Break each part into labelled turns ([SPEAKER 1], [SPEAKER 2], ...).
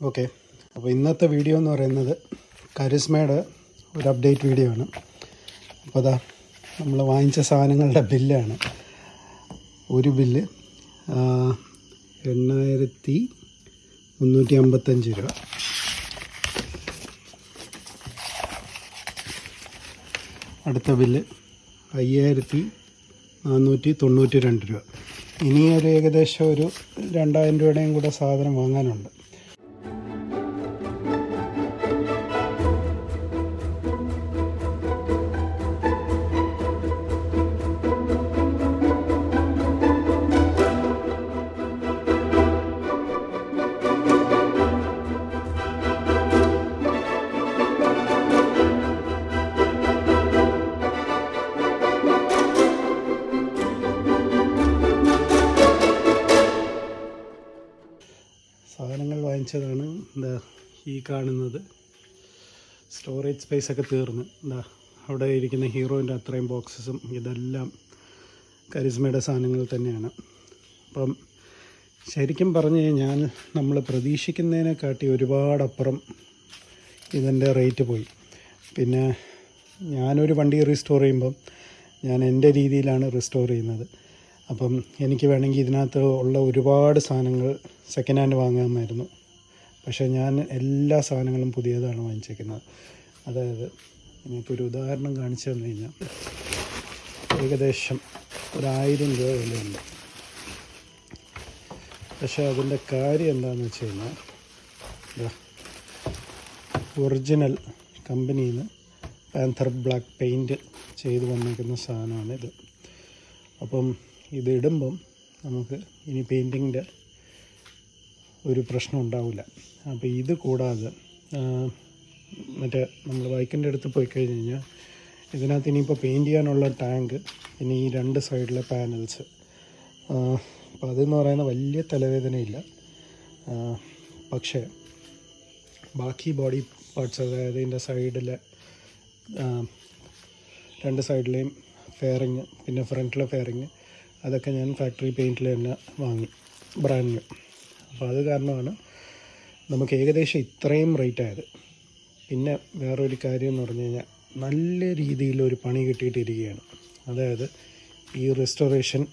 [SPEAKER 1] Okay. അപ്പോൾ ഇന്നത്തെ video എന്ന് പറയുന്നത് കരിസ്മയുടെ ഒരു അപ്ഡേറ്റ് വീഡിയോ ആണ്. അപ്പോൾ അതാ നമ്മൾ വാങ്ങിച്ച സാധനങ്ങളുടെ ബില്ലാണ്. ഒരു ബില്ല് എണ്ണായിരത്തി മുന്നൂറ്റി അമ്പത്തഞ്ച് രൂപ. അടുത്ത ബില്ല് അയ്യായിരത്തി നാനൂറ്റി തൊണ്ണൂറ്റി രണ്ട് രൂപ. ഇനി ഒരു ഏകദേശം ഒരു രണ്ടായിരം രൂപയുടെയും കൂടെ സാധനം വാങ്ങാനുണ്ട്. എന്താ ഈ കാണുന്നത്. സ്റ്റോറേജ് സ്പേസ് ഒക്കെ തീർന്ന്. എന്താ അവിടെ ഇരിക്കുന്ന ഹീറോയിന്റെ അത്രയും ബോക്സസും ഇതെല്ലാം കരിസ്മയുടെ സാധനങ്ങൾ തന്നെയാണ്. അപ്പം ശരിക്കും പറഞ്ഞു കഴിഞ്ഞാൽ നമ്മൾ പ്രതീക്ഷിക്കുന്നതിനെക്കാട്ടി ഒരുപാടപ്പുറം ഇതിന്റെ റേറ്റ് പോയി. പിന്നെ ഞാനൊരു വണ്ടി റീസ്റ്റോർ ചെയ്യുമ്പം ഞാൻ എന്റെ രീതിയിലാണ് റീസ്റ്റോർ ചെയ്യുന്നത്. അപ്പം എനിക്ക് വേണമെങ്കിൽ ഇതിനകത്ത് ഉള്ള ഒരുപാട് സാധനങ്ങൾ സെക്കൻഡ് ഹാൻഡ് വാങ്ങാമായിരുന്നു. പക്ഷേ ഞാൻ എല്ലാ സാധനങ്ങളും പുതിയതാണ് വാങ്ങിച്ചേക്കുന്നത്. അതായത് എനിക്കൊരു ഉദാഹരണം കാണിച്ചു തന്നു കഴിഞ്ഞാൽ ഏകദേശം ഒരായിരം രൂപ വിലയുണ്ട്. പക്ഷേ അതിന്റെ കാര്യം എന്താണെന്ന് വെച്ച് കഴിഞ്ഞാൽ ഒറിജിനൽ കമ്പനിയിൽ നിന്ന് പാന്തർ ബ്ലാക്ക് പെയിന്റ് ചെയ്ത് വന്നിരിക്കുന്ന സാധനമാണിത്. അപ്പം ഇത് നമുക്ക് ഇനി പെയിന്റിങ്ങിന്റെ ഒരു പ്രശ്നം ഉണ്ടാവില്ല. അപ്പോൾ ഇത് കൂടാതെ മറ്റേ നമ്മൾ ബൈക്കിന്റെ അടുത്ത് പോയി കഴിഞ്ഞ് കഴിഞ്ഞാൽ ഇതിനകത്ത് ഇനിയിപ്പോൾ പെയിന്റ് ചെയ്യാനുള്ള ടാങ്ക് പിന്നെ ഈ രണ്ട് സൈഡിലെ പാനൽസ് അപ്പോൾ അതെന്ന് പറയുന്ന വലിയ തലവേദനയില്ല. പക്ഷേ ബാക്കി ബോഡി പാർട്സ് അതായത് ഇതിന്റെ സൈഡിലെ രണ്ട് സൈഡിലെയും ഫെയറിങ് പിന്നെ ഫ്രണ്ടിലെ ഫെയറിങ് അതൊക്കെ ഞാൻ ഫാക്ടറി പെയിന്റിൽ തന്നെ വാങ്ങി ബ്രാൻഡ് ന്യൂ. അപ്പോൾ അത് കാരണമാണ് നമുക്ക് ഏകദേശം ഇത്രയും റേറ്റ് ആയത്. പിന്നെ വേറൊരു കാര്യം എന്ന് പറഞ്ഞു കഴിഞ്ഞാൽ നല്ല രീതിയിൽ ഒരു പണി കിട്ടിയിട്ടിരിക്കുകയാണ്. അതായത് ഈ റെസ്റ്റോറേഷൻ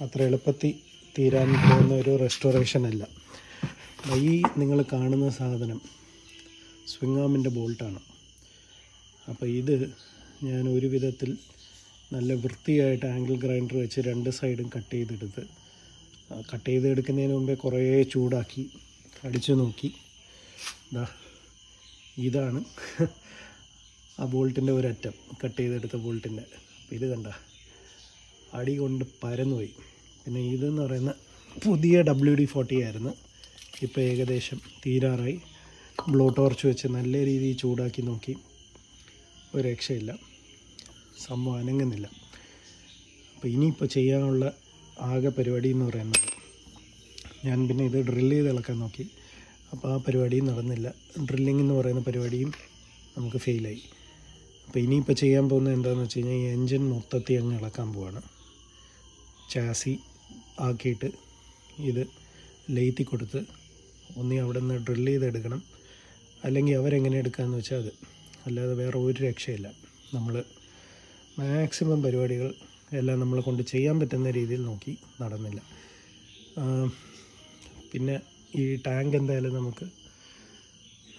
[SPEAKER 1] അത്ര എളുപ്പത്തിൽ തീരാൻ പോകുന്ന ഒരു റെസ്റ്റോറേഷൻ അല്ല. ഈ നിങ്ങൾ കാണുന്ന സാധനം സ്വിങ്ങാമിന്റെ ബോൾട്ടാണ് അപ്പോൾ ഇത് ഞാൻ ഒരു വിധത്തിൽ നല്ല വൃത്തിയായിട്ട് ആംഗിൾ ഗ്രൈൻഡർ വെച്ച് രണ്ട് സൈഡും കട്ട് ചെയ്തെടുത്ത് കട്ട് ചെയ്ത് എടുക്കുന്നതിന് മുമ്പേ കുറേ ചൂടാക്കി അടിച്ചു നോക്കി. ഇതാ ഇതാണ് ആ ബോൾട്ടിന്റെ ഒരറ്റം. കട്ട് ചെയ്തെടുത്ത ബോൾട്ടിന്റെ. അപ്പോൾ ഇത് കണ്ട അടി കൊണ്ട് പരന്നുപോയി. പിന്നെ ഇതെന്ന് പറയുന്ന പുതിയ ഡബ്ല്യു ഡി ഫോർട്ടി ആയിരുന്നു. ഇപ്പോൾ ഏകദേശം തീരാറായി. ബ്ലോ ടോർച്ച് വെച്ച് നല്ല രീതിയിൽ ചൂടാക്കി നോക്കി. ഒരു രക്ഷയില്ല സംഭവം അനങ്ങുന്നില്ല. അപ്പോൾ ഇനിയിപ്പോൾ ചെയ്യാനുള്ള ആകെ പരിപാടി എന്ന് പറയുന്നത്. ഞാൻ പിന്നെ ഇത് ഡ്രില്ല് ചെയ്ത് ഇളക്കാൻ നോക്കി. അപ്പോൾ ആ പരിപാടിയും നടന്നില്ല. ഡ്രില്ലിംഗ് എന്ന് പറയുന്ന പരിപാടിയും നമുക്ക് ഫെയിലായി അപ്പോൾ ഇനിയിപ്പോൾ ചെയ്യാൻ പോകുന്നത് എന്താണെന്ന് വെച്ച് കഴിഞ്ഞാൽ ഈ എൻജിൻ മൊത്തത്തിൽ അങ്ങ് ഇളക്കാൻ പോവാണ്. ചാസി ആക്കിയിട്ട് ഇത് ലെയ്ത്തി കൊടുത്ത് ഒന്നി അവിടെ നിന്ന് ഡ്രില്ല് ചെയ്തെടുക്കണം അല്ലെങ്കിൽ അവരെങ്ങനെ എടുക്കാമെന്ന് വെച്ചാൽ അത്. അല്ലാതെ വേറെ ഒരു രക്ഷയില്ല. നമ്മൾ മാക്സിമം പരിപാടികൾ എല്ലാം നമ്മളെ കൊണ്ട് ചെയ്യാൻ പറ്റുന്ന രീതിയിൽ നോക്കി നടന്നില്ല. പിന്നെ ഈ ടാങ്ക് എന്തായാലും നമുക്ക്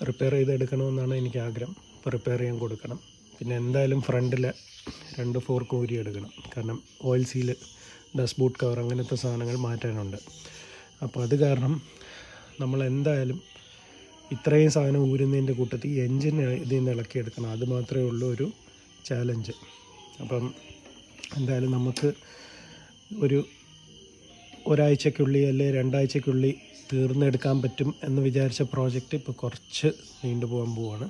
[SPEAKER 1] റിപ്പയർ ചെയ്തെടുക്കണമെന്നാണ് എനിക്ക് ആഗ്രഹം. അപ്പോൾ റിപ്പയർ ചെയ്യാൻ കൊടുക്കണം. പിന്നെ എന്തായാലും ഫ്രണ്ടിൽ രണ്ട് ഫോർ ഊരി എടുക്കണം. കാരണം oil seal dust boot cover അങ്ങനത്തെ സാധനങ്ങൾ മാറ്റാനുണ്ട്. അപ്പോൾ അത് കാരണം നമ്മൾ എന്തായാലും ഇത്രയും സാധനം ഊരുന്നതിന്റെ കൂട്ടത്തിൽ എൻജിൻ ഇതിൽ നിന്ന് ഇളക്കിയെടുക്കണം. അത് മാത്രമേ ഉള്ളൂ ഒരു ചാലഞ്ച് അപ്പം എന്തായാലും നമുക്ക് ഒരു ഒരാഴ്ചക്കുള്ളിൽ അല്ലെ രണ്ടാഴ്ചക്കുള്ളിൽ തീർന്നെടുക്കാൻ പറ്റും എന്ന് വിചാരിച്ച പ്രോജക്റ്റ് ഇപ്പോൾ കുറച്ച് നീണ്ടുപോകാൻ പോവാണ്.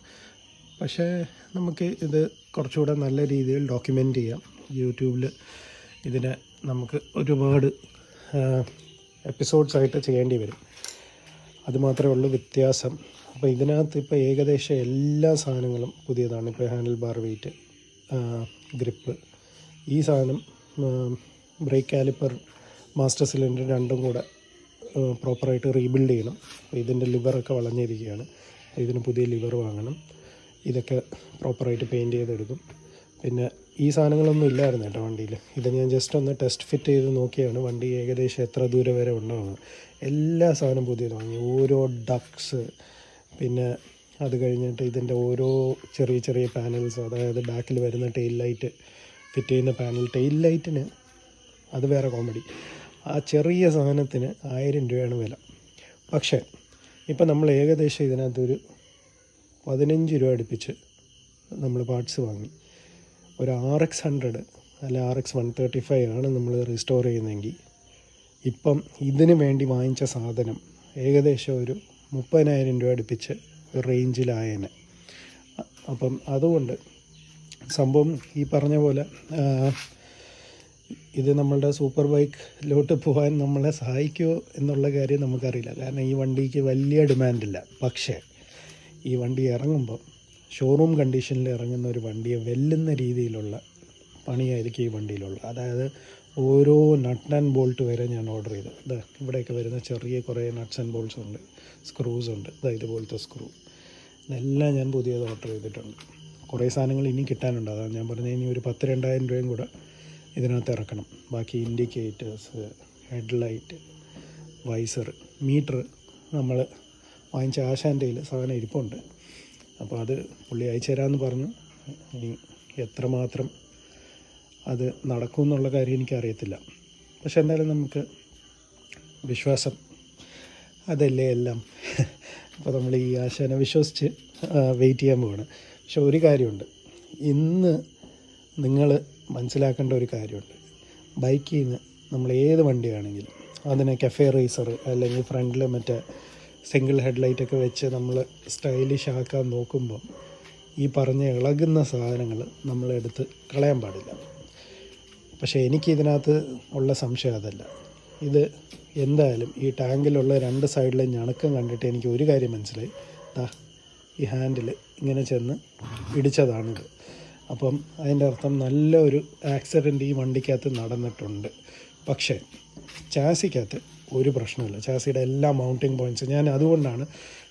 [SPEAKER 1] പക്ഷേ നമുക്ക് ഇത് കുറച്ചുകൂടെ നല്ല രീതിയിൽ ഡോക്യുമെന്റ് ചെയ്യാം. യൂട്യൂബിൽ ഇതിനെ നമുക്ക് ഒരുപാട് എപ്പിസോഡ്സായിട്ട് ചെയ്യേണ്ടി വരും. അതുമാത്രമേ ഉള്ളൂ വ്യത്യാസം. അപ്പോൾ ഇതിനകത്ത് ഇപ്പോൾ ഏകദേശം എല്ലാ സാധനങ്ങളും പുതിയതാണ്. ഇപ്പോൾ ഹാൻഡിൽ ബാർ വെയിറ്റ് ഗ്രിപ്പ് ഈ സാധനം ബ്രേക്ക് കാലിപ്പർ മാസ്റ്റർ സിലിണ്ടർ രണ്ടും കൂടെ പ്രോപ്പറായിട്ട് റീബിൽഡ് ചെയ്യണം. അപ്പോൾ ഇതിന്റെ ലിവറൊക്കെ വളഞ്ഞിരിക്കുകയാണ്. ഇതിന് പുതിയ ലിവർ വാങ്ങണം. ഇതൊക്കെ പ്രോപ്പറായിട്ട് പെയിന്റ് ചെയ്തെടുക്കും. പിന്നെ ഈ സാധനങ്ങളൊന്നും ഇല്ലായിരുന്നു കേട്ടോ വണ്ടിയിൽ ഇത് ഞാൻ ജസ്റ്റ് ഒന്ന് ടെസ്റ്റ് ഫിറ്റ് ചെയ്ത് നോക്കിയാണ്. വണ്ടി ഏകദേശം എത്ര ദൂരം വരെ ഉണ്ടാവുന്നത് എല്ലാ സാധനവും പുതിയത് വാങ്ങി. ഓരോ ഡക്സ് പിന്നെ അത് കഴിഞ്ഞിട്ട് ഇതിന്റെ ഓരോ ചെറിയ ചെറിയ പാനൽസ് അതായത് ബാക്കിൽ വരുന്ന ടെയിൽ ലൈറ്റ് ഫിറ്റ് ചെയ്യുന്ന പാനൽ ടെയിൽ ലൈറ്റിന് അത് വേറെ കോമഡി ആ ചെറിയ സാധനത്തിന് ആയിരം രൂപയാണ് വില. പക്ഷേ ഇപ്പം നമ്മൾ ഏകദേശം ഇതിനകത്തൊരു പതിനഞ്ച് രൂപ അടുപ്പിച്ച് നമ്മൾ പാർട്സ് വാങ്ങി. ഒരു ആർ എക്സ് ഹൺഡ്രഡ് അല്ല R X one thirty five ആണ് നമ്മൾ റീസ്റ്റോർ ചെയ്യുന്നതെങ്കിൽ ഇപ്പം ഇതിന് വേണ്ടി വാങ്ങിച്ച സാധനം ഏകദേശം ഒരു മുപ്പതിനായിരം രൂപ അടുപ്പിച്ച് റേഞ്ചിലായേനെ അപ്പം അതുകൊണ്ട് സംഭവം ഈ പറഞ്ഞ പോലെ ഇത് നമ്മളുടെ സൂപ്പർ ബൈക്കിലോട്ട് പോകാൻ നമ്മളെ സഹായിക്കുമോ എന്നുള്ള കാര്യം നമുക്കറിയില്ല. കാരണം ഈ വണ്ടിക്ക് വലിയ ഡിമാൻഡില്ല. പക്ഷേ ഈ വണ്ടി ഇറങ്ങുമ്പോൾ ഷോറൂം കണ്ടീഷനിൽ ഇറങ്ങുന്ന ഒരു വണ്ടിയെ വെല്ലുന്ന രീതിയിലുള്ള പണിയായിരിക്കും ഈ വണ്ടിയിലുള്ളത് അതായത് ഓരോ നട്ട് ആൻഡ് ബോൾട്ട് വരെ ഞാൻ ഓർഡർ ചെയ്തു. ഇതാ ഇവിടെയൊക്കെ വരുന്ന ചെറിയ കുറേ നട്ട്സ് ആൻഡ് ബോൾട്ട്സ് ഉണ്ട് സ്ക്രൂസ് ഉണ്ട്. ഇതാ ഇതുപോലത്തെ സ്ക്രൂ ഇതെല്ലാം ഞാൻ പുതിയത് ഓർഡർ ചെയ്തിട്ടുണ്ട്. കുറേ സാധനങ്ങൾ ഇനി കിട്ടാനുണ്ട്. അതാണ് ഞാൻ പറഞ്ഞത് ഇനി ഒരു പത്ത് രണ്ടായിരം രൂപയും കൂടെ ഇതിനകത്ത് ഇറക്കണം. ബാക്കി ഇൻഡിക്കേറ്റേഴ്സ് ഹെഡ്ലൈറ്റ് വൈസർ മീറ്റർ നമ്മൾ വാങ്ങിച്ച ആശാന്റെ സാധനം ഇരിപ്പുണ്ട്. അപ്പോൾ അത് പുള്ളി അയച്ചു തരാമെന്ന് പറഞ്ഞു. ഇനി എത്രമാത്രം അത് നടക്കും എന്നുള്ള കാര്യം എനിക്കറിയത്തില്ല. പക്ഷെ എന്തായാലും നമുക്ക് വിശ്വാസം അതല്ലേ എല്ലാം? അപ്പോൾ നമ്മൾ ഈ ആശാനെ വിശ്വസിച്ച് വെയിറ്റ് ചെയ്യാൻ പോവാണ്. പക്ഷെ ഒരു കാര്യമുണ്ട്. ഇന്ന് നിങ്ങൾ മനസ്സിലാക്കേണ്ട ഒരു കാര്യമുണ്ട്. ബൈക്കിൽ നിന്ന് നമ്മൾ ഏത് വണ്ടിയാണെങ്കിലും അതിനെ കഫേ റേസർ അല്ലെങ്കിൽ ഫ്രണ്ടിൽ മറ്റേ സിംഗിൾ ഹെഡ്ലൈറ്റൊക്കെ വെച്ച് നമ്മൾ സ്റ്റൈലിഷ് ആക്കാൻ നോക്കുമ്പോൾ ഈ പറഞ്ഞ ഇളകുന്ന സാധനങ്ങൾ നമ്മളെടുത്ത് കളയാൻ പാടില്ല. പക്ഷേ എനിക്ക് ഇതിനകത്ത് ഉള്ള സംശയം അതല്ല. ഇത് എന്തായാലും ഈ ടാങ്കിലുള്ള രണ്ട് സൈഡിലെ ഞണക്കം കണ്ടിട്ട് എനിക്ക് ഒരു കാര്യം മനസ്സിലായി. ദാ ഈ ഹാൻഡിൽ ഇങ്ങനെ ചെന്ന് ഇടിച്ചതാണിത്. അപ്പം അതിന്റെ അർത്ഥം നല്ല ഒരു ആക്സിഡന്റ് ഈ വണ്ടിക്കകത്ത് നടന്നിട്ടുണ്ട്. പക്ഷേ ചാസിക്കകത്ത് ഒരു പ്രശ്നമില്ല. ചാസിയുടെ എല്ലാ മൗണ്ടിങ് പോയിന്റ്സ് ഞാൻ അതുകൊണ്ടാണ്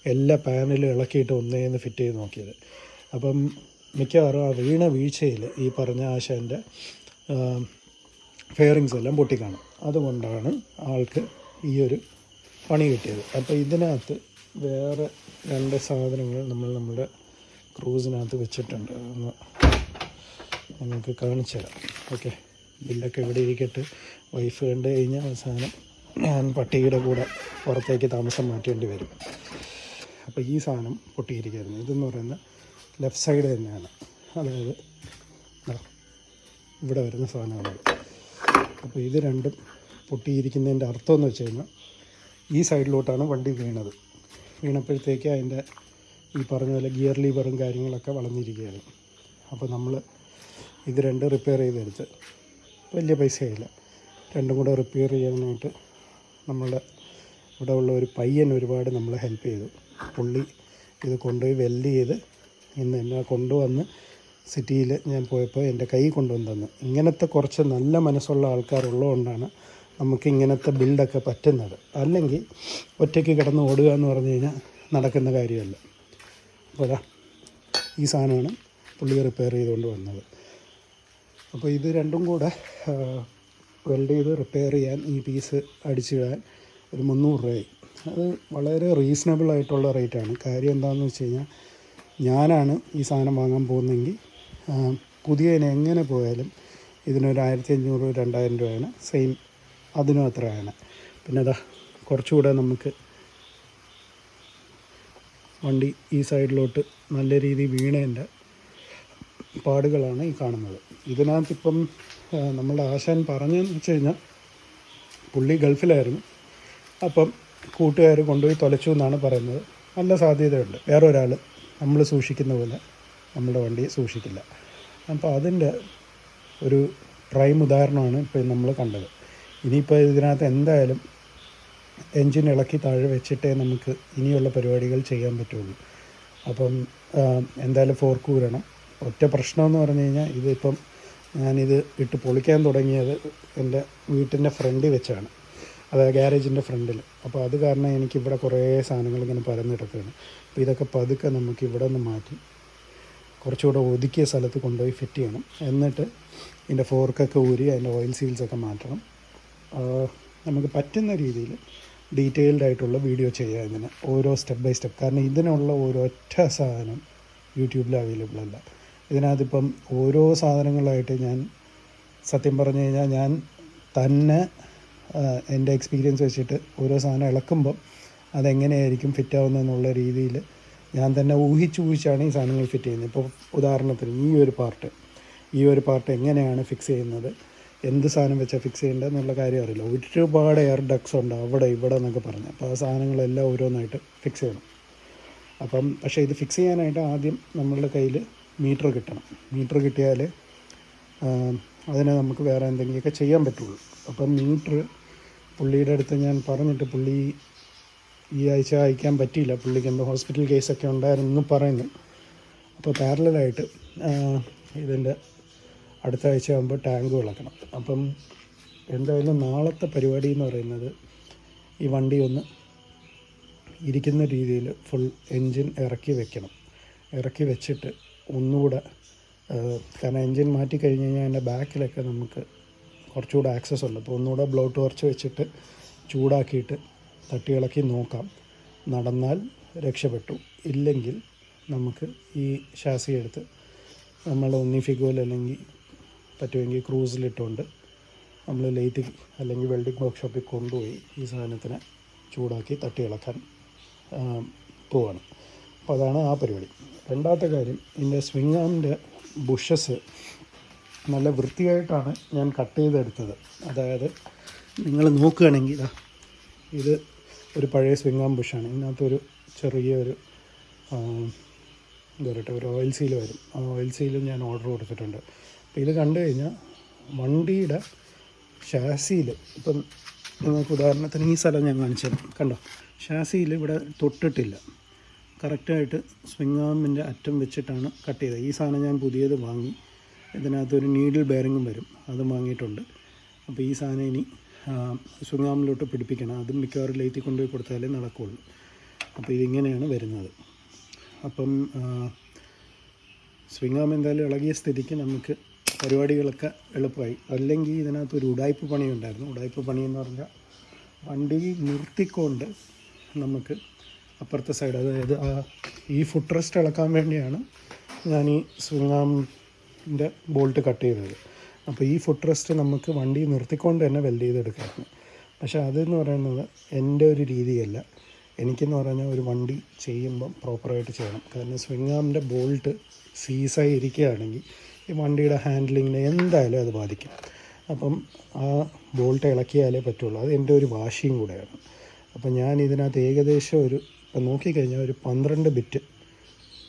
[SPEAKER 1] എല്ലാ പാനലും ഇളക്കിയിട്ട് ഒന്നേന്ന് ഫിറ്റ് ചെയ്ത് നോക്കിയത്. അപ്പം മിക്കവാറും ആ വീണ വീഴ്ചയിൽ ഈ പറഞ്ഞ ആശാന്റെ ഫെയറിങ്സ് എല്ലാം പൊട്ടിക്കാണും. അതുകൊണ്ടാണ് ആൾക്ക് ഈ ഒരു പണി കിട്ടിയത്. അപ്പോൾ ഇതിനകത്ത് വേറെ രണ്ട് സാധനങ്ങൾ നമ്മൾ നമ്മുടെ ക്രൂസിനകത്ത് വെച്ചിട്ടുണ്ട്. ഒന്ന് നിങ്ങൾക്ക് കാണിച്ചു തരാം. ഓക്കെ. ബില്ലൊക്കെ ഇവിടെ ഇരിക്കട്ടെ. വൈഫ് കണ്ടു കഴിഞ്ഞാൽ അവസാനം ഞാൻ പട്ടിയുടെ കൂടെ പുറത്തേക്ക് താമസം മാറ്റേണ്ടി വരും. അപ്പോൾ ഈ സാധനം പൊട്ടിയിരിക്കുന്നു ഇതെന്ന് പറയുന്ന ലെഫ്റ്റ് സൈഡ് തന്നെയാണ്. അതായത് ഇവിടെ വരുന്ന സാധനങ്ങളാണ്. അപ്പോൾ ഇത് രണ്ടും പൊട്ടിയിരിക്കുന്നതിന്റെ അർത്ഥം എന്ന് വെച്ച് കഴിഞ്ഞാൽ ഈ സൈഡിലോട്ടാണ് വണ്ടി വീണത്. വീണപ്പോഴത്തേക്ക് അതിന്റെ ഈ പറഞ്ഞ പോലെ ഗിയർ ലീവറും കാര്യങ്ങളൊക്കെ വളഞ്ഞിരിക്കുകയാണ് അപ്പോൾ നമ്മൾ ഇത് രണ്ട് റിപ്പയർ ചെയ്തെടുത്ത് വലിയ പൈസയില്ല രണ്ടും കൂടെ റിപ്പയർ ചെയ്യാനായിട്ട് നമ്മളുടെ ഇവിടെ ഉള്ള ഒരു പയ്യൻ ഒരുപാട് നമ്മളെ ഹെൽപ്പ് ചെയ്തു. പുള്ളി ഇത് കൊണ്ടുപോയി വെല്ല് ചെയ്ത് ഇന്ന് എന്നെ കൊണ്ടുവന്ന് സിറ്റിയിൽ ഞാൻ പോയപ്പോൾ എന്റെ കൈ കൊണ്ടുവന്ന് തന്നു. ഇങ്ങനത്തെ കുറച്ച് നല്ല മനസ്സുള്ള ആൾക്കാരുള്ളതുകൊണ്ടാണ് നമുക്ക് ഇങ്ങനത്തെ ബിൽഡൊക്കെ പറ്റുന്നത്. അല്ലെങ്കിൽ ഒറ്റയ്ക്ക് കിടന്ന് ഓടുക എന്ന് പറഞ്ഞു കഴിഞ്ഞാൽ നടക്കുന്ന കാര്യമല്ല. അപ്പോൾ അതാ ഈ സാധനമാണ് പുള്ളി റിപ്പയർ ചെയ്തുകൊണ്ട് വന്നത്. അപ്പോൾ ഇത് രണ്ടും കൂടെ വെൽഡ് ചെയ്ത് റിപ്പയർ ചെയ്യാൻ ഈ പീസ് അടിച്ചിടാൻ ഒരു മുന്നൂറ് രൂപയായി. അത് വളരെ റീസണബിൾ ആയിട്ടുള്ള റേറ്റാണ് കാര്യം എന്താണെന്ന് വെച്ച് കഴിഞ്ഞാൽ ഞാനാണ് ഈ സാധനം വാങ്ങാൻ പോകുന്നതെങ്കിൽ പുതിയതിനെങ്ങനെ പോയാലും ഇതിനൊരു ആയിരത്തി അഞ്ഞൂറ് രണ്ടായിരം രൂപയാണ് സെയിം അതിനും അത്രയാണ് പിന്നെ അതാ കുറച്ചുകൂടെ നമുക്ക് വണ്ടി ഈ സൈഡിലോട്ട് നല്ല രീതിയിൽ വീണേന്റെ പാടുകളാണ് ഈ കാണുന്നത്. ഇതിനകത്ത് ഇപ്പം നമ്മളുടെ ആശാൻ പറഞ്ഞതെന്ന് വെച്ച് കഴിഞ്ഞാൽ പുള്ളി ഗൾഫിലായിരുന്നു. അപ്പം കൂട്ടുകാർ കൊണ്ടുപോയി തൊലച്ചു എന്നാണ് പറയുന്നത്. നല്ല സാധ്യതയുണ്ട്. വേറെ ഒരാൾ നമ്മൾ സൂക്ഷിക്കുന്ന പോലെ നമ്മുടെ വണ്ടി സൂക്ഷിക്കില്ല. അപ്പോൾ അതിന്റെ ഒരു പ്രൈം ഉദാഹരണമാണ് ഇപ്പോൾ നമ്മൾ കണ്ടത്. ഇനിയിപ്പോൾ ഇതിനകത്ത് എന്തായാലും എൻജിൻ ഇളക്കി താഴെ വെച്ചിട്ടേ നമുക്ക് ഇനിയുള്ള പരിപാടികൾ ചെയ്യാൻ പറ്റുള്ളൂ. അപ്പം എന്തായാലും ഫോർക്ക് ഊരണം. ഒറ്റ പ്രശ്നമെന്ന് പറഞ്ഞു കഴിഞ്ഞാൽ ഇതിപ്പം ഞാനിത് ഇട്ട് പൊളിക്കാൻ തുടങ്ങിയത് എന്റെ വീട്ടിന്റെ ഫ്രണ്ടിൽ വെച്ചാണ്. അതായത് ഗ്യാരേജിന്റെ ഫ്രണ്ടിൽ. അപ്പോൾ അത് കാരണം എനിക്കിവിടെ കുറേ സാധനങ്ങൾ ഇങ്ങനെ പരന്ന് കിടക്കുകയാണ്. അപ്പോൾ ഇതൊക്കെ പതുക്കെ നമുക്ക് ഇവിടെ നിന്ന് മാറ്റി കുറച്ചുകൂടെ ഒതുക്കിയ സ്ഥലത്ത് കൊണ്ടുപോയി ഫിറ്റ് ചെയ്യണം. എന്നിട്ട് ഇതിന്റെ ഫോർക്കൊക്കെ ഊരി അതിന്റെ ഓയിൽ സീൽസൊക്കെ മാറ്റണം. നമുക്ക് പറ്റുന്ന രീതിയിൽ ഡീറ്റെയിൽഡ് ആയിട്ടുള്ള വീഡിയോ ചെയ്യാം ഇതിന്. ഓരോ സ്റ്റെപ്പ് ബൈ സ്റ്റെപ്പ്. കാരണം ഇതിനുള്ള ഒരൊറ്റ സാധനം യൂട്യൂബിൽ അവൈലബിൾ അല്ല. ഇതിനകത്തിപ്പം ഓരോ സാധനങ്ങളായിട്ട് ഞാൻ സത്യം പറഞ്ഞു കഴിഞ്ഞാൽ ഞാൻ തന്നെ എന്റെ എക്സ്പീരിയൻസ് വെച്ചിട്ട് ഓരോ സാധനം ഇളക്കുമ്പം അതെങ്ങനെയായിരിക്കും ഫിറ്റ് ആവുന്നതെന്നുള്ള രീതിയിൽ ഞാൻ തന്നെ ഊഹിച്ച് ഊഹിച്ചാണ് ഈ സാധനങ്ങൾ ഫിറ്റ് ചെയ്യുന്നത്. ഇപ്പോൾ ഉദാഹരണത്തിന് ഈ ഒരു പാർട്ട് ഈ ഒരു പാർട്ട് എങ്ങനെയാണ് ഫിക്സ് ചെയ്യുന്നത്? എന്ത് സാധനം വെച്ചാൽ ഫിക്സ് ചെയ്യേണ്ടത് എന്നുള്ള കാര്യം അറിയില്ല. ഒരുപാട് എയർ ഡക്സ് ഉണ്ട് അവിടെ ഇവിടെ എന്നൊക്കെ പറഞ്ഞ്. അപ്പോൾ ആ സാധനങ്ങളെല്ലാം ഓരോന്നായിട്ട് ഫിക്സ് ചെയ്യണം. അപ്പം പക്ഷേ ഇത് ഫിക്സ് ചെയ്യാനായിട്ട് ആദ്യം നമ്മളുടെ കയ്യിൽ മീറ്റർ കിട്ടണം. മീറ്റർ കിട്ടിയാൽ അതിനെ നമുക്ക് വേറെ എന്തെങ്കിലുമൊക്കെ ചെയ്യാൻ പറ്റുള്ളൂ. അപ്പം മീറ്റർ പുള്ളിയുടെ അടുത്ത് ഞാൻ പറഞ്ഞിട്ട് പുള്ളി ഈ ആഴ്ച അയക്കാൻ പറ്റിയില്ല. പുള്ളിക്ക് എന്തോ ഹോസ്പിറ്റൽ കേസൊക്കെ ഉണ്ടായിരുന്നു പറയുന്നു. അപ്പോൾ പാരലായിട്ട് ഇതിന്റെ അടുത്ത ആഴ്ച ആകുമ്പോൾ ടാങ്ക് വിളക്കണം. അപ്പം എന്തായാലും നാളത്തെ പരിപാടി എന്ന് പറയുന്നത് ഈ വണ്ടി ഒന്ന് ഇരിക്കുന്ന രീതിയിൽ ഫുൾ എൻജിൻ ഇറക്കി വെക്കണം. ഇറക്കി വെച്ചിട്ട് ഒന്നുകൂടെ കാരണം എൻജിൻ മാറ്റി കഴിഞ്ഞ് കഴിഞ്ഞാൽ അതിന്റെ ബാക്കിലൊക്കെ നമുക്ക് കുറച്ചുകൂടെ ആക്സസ് ഉണ്ട്. അപ്പോൾ ഒന്നുകൂടെ ബ്ലോ ടോർച്ച് വെച്ചിട്ട് ചൂടാക്കിയിട്ട് തട്ടി ഇളക്കി നോക്കാം. നടന്നാൽ രക്ഷപ്പെട്ടു. ഇല്ലെങ്കിൽ നമുക്ക് ഈ ഷാസി എടുത്ത് നമ്മൾ ഒന്നി ഫിഗോയിൽ അല്ലെങ്കിൽ പറ്റുമെങ്കിൽ ക്രൂസിലിട്ടുകൊണ്ട് നമ്മൾ ലെയ്ത്ത് അല്ലെങ്കിൽ വെൽഡിംഗ് വർക്ക്ഷോപ്പിൽ കൊണ്ടുപോയി ഈ സാധനത്തിനെ ചൂടാക്കി തട്ടി ഇളക്കാൻ പോവാണ്. അപ്പോൾ അതാണ് ആ പരിപാടി. രണ്ടാമത്തെ കാര്യം ഇതിന്റെ സ്വിങ് ആമിന്റെ ബുഷസ് നല്ല വൃത്തിയായിട്ടാണ് ഞാൻ കട്ട് ചെയ്തെടുത്തത്. അതായത് നിങ്ങൾ നോക്കുകയാണെങ്കിൽ ഇതാ ഇത് ഒരു പഴയ സ്വിംഗ് ആം ബുഷാണ് ഇതിനകത്തൊരു ചെറിയൊരു ഒരു എന്താ പറയട്ടെ ഒരു ഓയിൽ സീൽ വരും. ആ ഓയിൽ സീലും ഞാൻ ഓർഡർ കൊടുത്തിട്ടുണ്ട്. ഇത് കണ്ടു കഴിഞ്ഞാൽ വണ്ടിയുടെ ഷാസിയിൽ ഇപ്പം നിങ്ങൾക്ക് ഉദാഹരണത്തിന് ഈ സ്ഥലം ഞാൻ കാണിച്ചത് കണ്ടോ? ഷാസിയിൽ ഇവിടെ തൊട്ടിട്ടില്ല. കറക്റ്റായിട്ട് സ്വിംഗ് ആമിന്റെ അറ്റം വെച്ചിട്ടാണ് കട്ട് ചെയ്തത്. ഈ സാധനം ഞാൻ പുതിയത് വാങ്ങി. ഇതിനകത്തൊരു നീഡിൽ ബെയറിങ്ങും വരും. അതും വാങ്ങിയിട്ടുണ്ട്. അപ്പോൾ ഈ സാധനം ഇനി സ്വിംഗ് ആമിലോട്ട് പിടിപ്പിക്കണം. അതും മിക്കവാറും ലേത്തി കൊണ്ടുപോയി കൊടുത്താലേ നടക്കുകയുള്ളൂ അപ്പോൾ ഇതിങ്ങനെയാണ് വരുന്നത്. അപ്പം സ്വിംഗ് ആം എന്തായാലും ഇളകിയ സ്ഥിതിക്ക് നമുക്ക് പരിപാടികളൊക്കെ എളുപ്പമായി. അല്ലെങ്കിൽ ഇതിനകത്ത് ഒരു ഉടായ്പ പണി ഉണ്ടായിരുന്നു ഉടായ്പ എന്ന് പറഞ്ഞാൽ വണ്ടി നിർത്തിക്കൊണ്ട് നമുക്ക് അപ്പുറത്തെ സൈഡ് അതായത് ആ ഈ ഫുഡ് റെസ്റ്റ് ഇളക്കാൻ വേണ്ടിയാണ് ഞാൻ ഈ സ്വിംഗാമിന്റെ ബോൾട്ട് കട്ട് ചെയ്തത്. അപ്പോൾ ഈ ഫുഡ് റെസ്റ്റ് നമുക്ക് വണ്ടി നിർത്തിക്കൊണ്ട് തന്നെ വെൽഡ് ചെയ്തെടുക്കാമായിരുന്നു പക്ഷേ അതെന്ന് പറയുന്നത് എന്റെ ഒരു രീതിയല്ല. എനിക്കെന്ന് പറഞ്ഞാൽ ഒരു വണ്ടി ചെയ്യുമ്പം പ്രോപ്പറായിട്ട് ചെയ്യണം. കാരണം സ്വിങ്ങാമിന്റെ ബോൾട്ട് സീസായി ഇരിക്കുകയാണെങ്കിൽ ഈ വണ്ടിയുടെ ഹാൻഡിലിങ്ങിനെ എന്തായാലും അത് ബാധിക്കും. അപ്പം ആ ബോൾട്ട് ഇളക്കിയാലേ പറ്റുള്ളൂ. അത് എന്റെ ഒരു വാശിയും കൂടെയാണ്. അപ്പം ഞാൻ ഇതിനകത്ത് ഏകദേശം ഒരു ഇപ്പം നോക്കിക്കഴിഞ്ഞാൽ ഒരു പന്ത്രണ്ട് ബിറ്റ്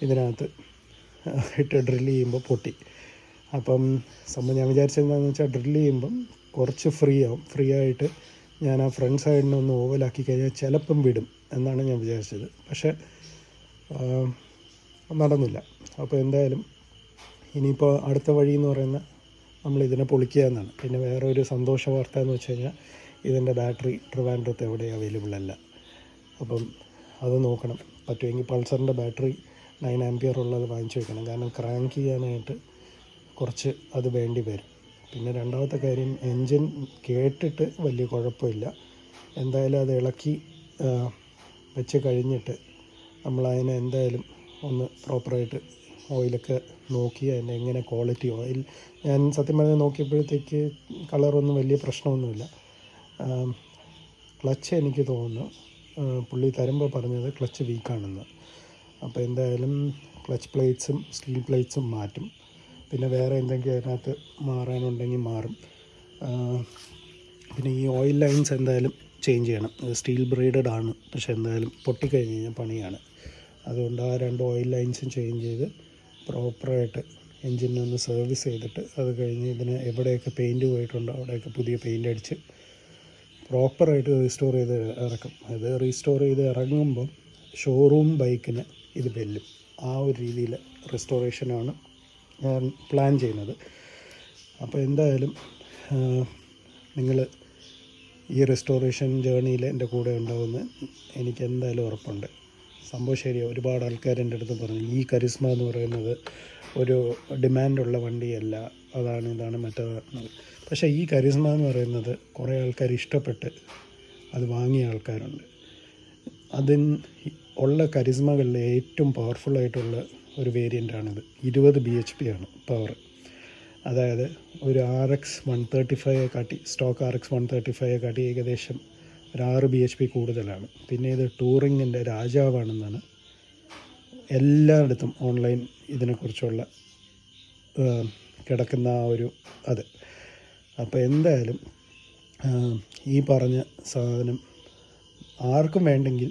[SPEAKER 1] ഇതിനകത്ത് ഇട്ട് ഡ്രിൽ ചെയ്യുമ്പോൾ പൊട്ടി. അപ്പം സംഭവം ഞാൻ വിചാരിച്ചെന്താണെന്ന് വെച്ചാൽ ഡ്രില്ല് ചെയ്യുമ്പം കുറച്ച് ഫ്രീ ആവും. ഫ്രീ ആയിട്ട് ഞാൻ ആ ഫ്രണ്ട് സൈഡിനെ ഒന്ന് ഓവലാക്കി കഴിഞ്ഞാൽ ചിലപ്പം വിടും എന്നാണ് ഞാൻ വിചാരിച്ചത്. പക്ഷേ നടന്നില്ല. അപ്പോൾ എന്തായാലും ഇനിയിപ്പോൾ അടുത്ത വഴി എന്ന് പറയുന്ന നമ്മൾ ഇതിനെ പൊളിക്കുക എന്നാണ് പിന്നെ വേറെ ഒരു സന്തോഷ വാർത്ത എന്ന് വെച്ച് കഴിഞ്ഞാൽ ഇതിന്റെ ബാറ്ററി ട്രിവാൻഡ്രത്ത് എവിടെ അവൈലബിൾ അല്ല. അപ്പം അത് നോക്കണം. പറ്റുമെങ്കിൽ പൾസറിന്റെ ബാറ്ററി നയൻ ആംപിയർ ഉള്ളത് വാങ്ങിച്ചു വെക്കണം. കാരണം ക്രാങ്ക് ചെയ്യാനായിട്ട് കുറച്ച് അത് വേണ്ടി വരും. പിന്നെ രണ്ടാമത്തെ കാര്യം എൻജിൻ കേട്ടിട്ട് വലിയ കുഴപ്പമില്ല. എന്തായാലും അത് ഇളക്കി വെച്ച് കഴിഞ്ഞിട്ട് നമ്മൾ അതിനെ എന്തായാലും ഒന്ന് പ്രോപ്പറായിട്ട് ഓയിലൊക്കെ നോക്കി അതിന്റെ എങ്ങനെ ക്വാളിറ്റി ഓയിൽ ഞാൻ സത്യം പറഞ്ഞാൽ നോക്കിയപ്പോഴത്തേക്ക് കളറൊന്നും വലിയ പ്രശ്നമൊന്നുമില്ല. ക്ലച്ച് എനിക്ക് തോന്നുന്നു പുള്ളി തരുമ്പോൾ പറഞ്ഞത് ക്ലച്ച് വീക്കാണെന്ന്. അപ്പോൾ എന്തായാലും ക്ലച്ച് പ്ലേറ്റ്സും സ്റ്റീൽ പ്ലേറ്റ്സും മാറ്റും. പിന്നെ വേറെ എന്തെങ്കിലും അതിനകത്ത് മാറാനുണ്ടെങ്കിൽ മാറും. പിന്നെ ഈ ഓയിൽ ലൈൻസ് എന്തായാലും ചേഞ്ച് ചെയ്യണം. സ്റ്റീൽ ബ്രീഡഡ് ആണ്. പക്ഷേ എന്തായാലും പൊട്ടിക്കഴിഞ്ഞ് കഴിഞ്ഞാൽ പണിയാണ്. അതുകൊണ്ട് ആ രണ്ട് ഓയിൽ ലൈൻസും ചേഞ്ച് ചെയ്ത് പ്രോപ്പറായിട്ട് എൻജിനൊന്ന് സർവീസ് ചെയ്തിട്ട് അത് കഴിഞ്ഞ് ഇതിന് എവിടെയൊക്കെ പെയിന്റ് പോയിട്ടുണ്ടോ അവിടെയൊക്കെ പുതിയ പെയിന്റ് അടിച്ച് പ്രോപ്പറായിട്ട് റീസ്റ്റോർ ചെയ്ത് ഇറക്കും. അത് റീസ്റ്റോർ ചെയ്ത് ഇറങ്ങുമ്പം ഷോറൂം ബൈക്കിന് ഇത് വെല്ലും. ആ ഒരു രീതിയിൽ റെസ്റ്റോറേഷനാണ് ഞാൻ പ്ലാൻ ചെയ്യുന്നത്. അപ്പോൾ എന്തായാലും നിങ്ങൾ ഈ റെസ്റ്റോറേഷൻ ജേണിയിൽ എന്റെ കൂടെ ഉണ്ടാവുമെന്ന് എനിക്ക് എന്തായാലും ഉറപ്പുണ്ട്. സംഭവം ശരിയാണ് ഒരുപാട് ആൾക്കാർ എന്റെ അടുത്ത് പറഞ്ഞു ഈ കരിസ്മ എന്ന് പറയുന്നത് ഒരു ഡിമാൻഡുള്ള വണ്ടിയല്ല. അതാണ് ഇതാണ് മറ്റേതാണ് പക്ഷേ ഈ കരിസ്മ എന്ന് പറയുന്നത് കുറേ ആൾക്കാർ ഇഷ്ടപ്പെട്ട് അത് വാങ്ങിയ ആൾക്കാരുണ്ട്. അതിൻ ഉള്ള കരിസ്മകളിൽ ഏറ്റവും പവർഫുള്ളായിട്ടുള്ള ഒരു വേരിയന്റാണിത് ഇരുപത് ബി എച്ച് പി ആണ് പവർ അതായത് ഒരു R X one thirty five കാട്ടി stock R X one thirty five കാട്ടി ഏകദേശം ഒരു ആറ് ബി എച്ച് പി കൂടുതലാണ്. പിന്നെ ഇത് ടൂറിങ്ങിന്റെ രാജാവാണെന്നാണ് എല്ലായിടത്തും ഓൺലൈൻ ഇതിനെക്കുറിച്ചുള്ള കിടക്കുന്ന ആ ഒരു അത്. അപ്പോൾ എന്തായാലും ഈ പറഞ്ഞ സാധനം ആർക്കും വേണ്ടെങ്കിൽ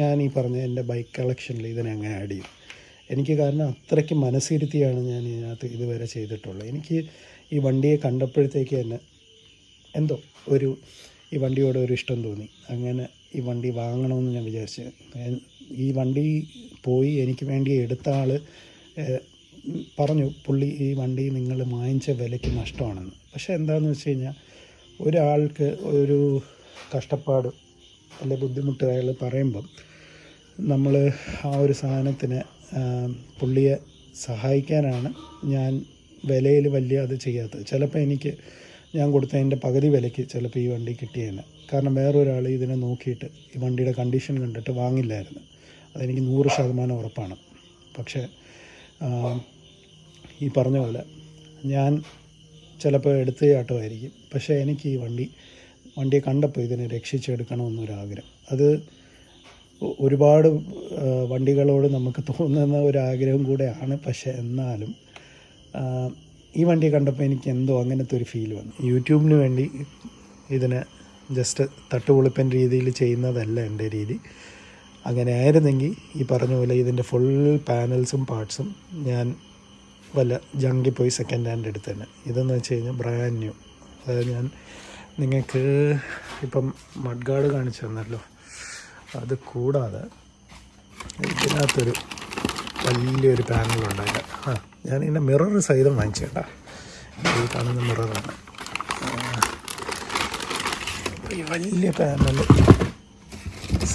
[SPEAKER 1] ഞാൻ ഈ പറഞ്ഞ എന്റെ ബൈക്ക് കളക്ഷനിൽ ഇതിനെ അങ്ങനെ ആഡ് ചെയ്യും. എനിക്ക് കാരണം അത്രയ്ക്ക് മനസ്സിരുത്തിയാണ് ഞാൻ ഇതിനകത്ത് ഇതുവരെ ചെയ്തിട്ടുള്ളത്. എനിക്ക് ഈ വണ്ടിയെ കണ്ടപ്പോഴത്തേക്ക് തന്നെ എന്തോ ഒരു ഈ വണ്ടിയോട് ഒരു ഇഷ്ടം തോന്നി. അങ്ങനെ ഈ വണ്ടി വാങ്ങണമെന്ന് ഞാൻ വിചാരിച്ചു. ഈ വണ്ടി പോയി എനിക്ക് വേണ്ടി എടുത്ത ആൾ പറഞ്ഞു പുള്ളി ഈ വണ്ടി നിങ്ങൾ വാങ്ങിച്ച വിലയ്ക്ക് നഷ്ടമാണെന്ന്. പക്ഷേ എന്താണെന്ന് വെച്ച് കഴിഞ്ഞാൽ ഒരാൾക്ക് ഒരു കഷ്ടപ്പാട് അല്ലെ ബുദ്ധിമുട്ട് അയാൾ പറയുമ്പം നമ്മൾ ആ ഒരു സാധനത്തിന് പുള്ളിയെ സഹായിക്കാനാണ് ഞാൻ വിലയിൽ വലിയ അത് ചെയ്യാത്തത്. ചിലപ്പോൾ എനിക്ക് ഞാൻ കൊടുത്തതിന്റെ പകുതി വിലയ്ക്ക് ചിലപ്പോൾ ഈ വണ്ടി കിട്ടിയേനെ. കാരണം വേറൊരാൾ ഇതിനെ നോക്കിയിട്ട് ഈ വണ്ടിയുടെ കണ്ടീഷൻ കണ്ടിട്ട് വാങ്ങില്ലായിരുന്നു. അതെനിക്ക് നൂറ് ശതമാനം ഉറപ്പാണ്. പക്ഷേ ഈ പറഞ്ഞ പോലെ ഞാൻ ചിലപ്പോൾ എടുത്ത് ചാട്ടമായിരിക്കും പക്ഷേ എനിക്ക് ഈ വണ്ടി വണ്ടിയെ കണ്ടപ്പോൾ ഇതിനെ രക്ഷിച്ചെടുക്കണമെന്നൊരാഗ്രഹം. അത് ഒരുപാട് വണ്ടികളോട് നമുക്ക് തോന്നുന്ന ഒരാഗ്രഹം കൂടെയാണ്. പക്ഷേ എന്നാലും ഈ വണ്ടി കണ്ടപ്പോൾ എനിക്ക് എന്തോ അങ്ങനത്തെ ഒരു ഫീൽ വന്നു. യൂട്യൂബിന് വേണ്ടി ഇതിനെ ജസ്റ്റ് തട്ടുപൊളിപ്പൻ രീതിയിൽ ചെയ്യുന്നതല്ല എന്റെ രീതി. അങ്ങനെ ആയിരുന്നെങ്കിൽ ഈ പറഞ്ഞ പോലെ ഇതിന്റെ ഫുൾ പാനൽസും പാർട്സും ഞാൻ വല്ല ജങ്കിൽ പോയി സെക്കൻഡ് ഹാൻഡ് എടുത്തു തന്നെ ഇതെന്ന് വെച്ച് കഴിഞ്ഞാൽ ബ്രാൻഡ് ന്യൂ അതായത് ഞാൻ നിങ്ങൾക്ക് ഇപ്പം മഡ്ഗാർഡ് കാണിച്ചു തന്നല്ലോ. അത് കൂടാതെ ഇതിനകത്തൊരു വലിയൊരു പാനലുണ്ട് അതിന്റെ ആ ഞാൻ ഇതിന്റെ മിറർ സഹിതം വാങ്ങിച്ചേട്ടാ. ഈ കാണുന്ന മിററാണ് വലിയ പാനൽ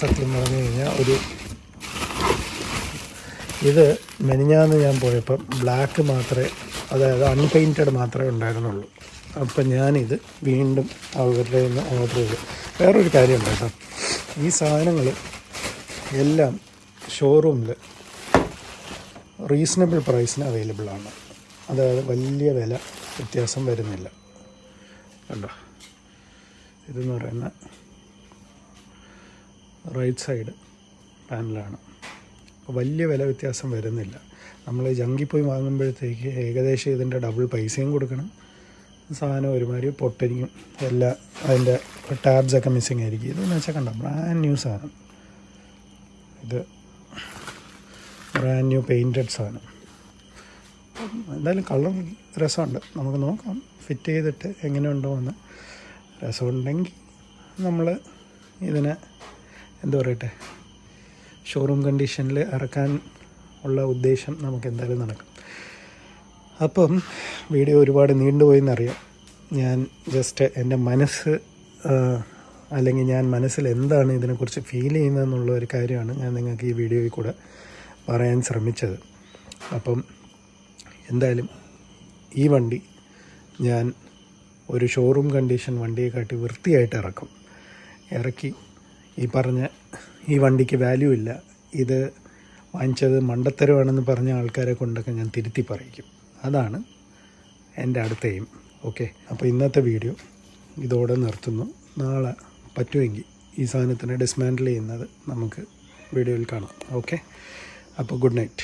[SPEAKER 1] സത്യം പറഞ്ഞു കഴിഞ്ഞാൽ ഒരു ഇത് മെനിഞ്ഞാന്ന് ഞാൻ പോയപ്പം ബ്ലാക്ക് മാത്രമേ അതായത് അൺപെയിന്റഡ് മാത്രമേ ഉണ്ടായിരുന്നുള്ളൂ. അപ്പം ഞാനിത് വീണ്ടും അവരുടെ നിന്ന് ഓർഡർ ചെയ്തു. വേറൊരു കാര്യമുണ്ട് കേട്ടോ ഈ സാധനങ്ങൾ എല്ലാം ഷോറൂമിൽ റീസണബിൾ പ്രൈസിന് അവൈലബിൾ ആണ്. അതായത് വലിയ വില വ്യത്യാസം വരുന്നില്ല. കണ്ടോ? ഇതെന്ന് പറയുന്ന റൈറ്റ് സൈഡ് പാനലാണ് അപ്പോൾ വലിയ വില വ്യത്യാസം വരുന്നില്ല. നമ്മൾ ജങ്കി പോയി വാങ്ങുമ്പോഴത്തേക്ക് ഏകദേശം ഇതിന്റെ ഡബിൾ പൈസയും കൊടുക്കണം. സാധനം ഒരുമാതിരി പൊട്ടരിക്കും. എല്ലാ അതിന്റെ ടാബ്സൊക്കെ മിസ്സിങ് ആയിരിക്കും. ഇതെന്ന് വെച്ചാൽ കണ്ട? ബ്രാൻഡ് ന്യൂ സാധനം. ഇത് ബ്രാൻഡ് ന്യൂ പെയിന്റഡ് സാധനം. എന്തായാലും കളർ രസമുണ്ട്. നമുക്ക് നോക്കാം. ഫിറ്റ് ചെയ്തിട്ട് എങ്ങനെയുണ്ടോ എന്ന് രസമുണ്ടെങ്കിൽ നമ്മൾ ഇതിനെ എന്താ പറയട്ടെ? ഷോറൂം കണ്ടീഷനിൽ ഇറക്കാൻ ഉള്ള ഉദ്ദേശം നമുക്ക് എന്തായാലും നടക്കും. അപ്പം വീഡിയോ ഒരുപാട് നീണ്ടുപോയി എന്നറിയാം ഞാൻ ജസ്റ്റ് എന്റെ മനസ്സ് അല്ലെങ്കിൽ ഞാൻ മനസ്സിൽ എന്താണ് ഇതിനെക്കുറിച്ച് ഫീൽ ചെയ്യുന്നതെന്നുള്ള ഒരു കാര്യമാണ് ഞാൻ നിങ്ങൾക്ക് ഈ വീഡിയോയിൽ കൂടെ പറയാൻ ശ്രമിച്ചത്. അപ്പം എന്തായാലും ഈ വണ്ടി ഞാൻ ഒരു ഷോറൂം കണ്ടീഷൻ വണ്ടിയെ കാട്ടി വൃത്തിയായിട്ട് ഇറക്കും. ഇറക്കി ഈ പറഞ്ഞ ഈ വണ്ടിക്ക് വാല്യൂ ഇല്ല. ഇത് വാങ്ങിച്ചത് മണ്ടത്തരമാണെന്ന് പറഞ്ഞ ആൾക്കാരെ കൊണ്ടൊക്കെ ഞാൻ തിരുത്തി പറയിക്കും. അതാണ് എന്റെ അടുത്ത എയിം ഓക്കെ അപ്പോൾ ഇന്നത്തെ വീഡിയോ ഇതോടെ നിർത്തുന്നു. നാളെ പറ്റുമെങ്കിൽ ഈ സാധനത്തിനെ ഡിസ്മാൻഡിൽ ചെയ്യുന്നത് നമുക്ക് വീഡിയോയിൽ കാണാം. ഓക്കെ അപ്പോൾ ഗുഡ് നൈറ്റ്